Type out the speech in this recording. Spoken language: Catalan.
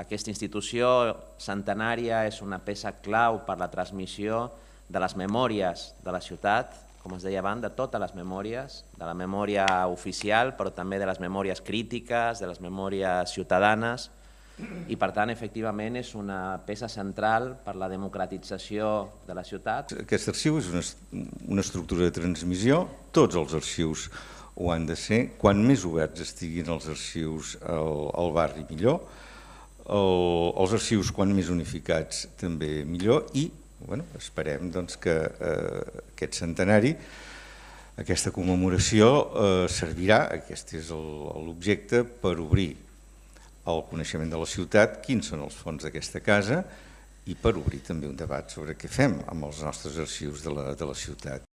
Aquesta institució centenària és una peça clau per la transmissió de les memòries de la ciutat, com es deia abans, de totes les memòries, de la memòria oficial, però també de les memòries crítiques, de les memòries ciutadanes, i per tant, efectivament, és una peça central per la democratització de la ciutat. Aquest arxiu és una, una estructura de transmissió, tots els arxius ho han de ser, quan més oberts estiguin els arxius al, al barri millor, el, els arxius quan més unificats també millor i bueno, esperem doncs, que eh, aquest centenari, aquesta commemoració eh, servirà, aquest és l'objecte, per obrir el coneixement de la ciutat, quins són els fons d'aquesta casa i per obrir també un debat sobre què fem amb els nostres arxius de la, de la ciutat.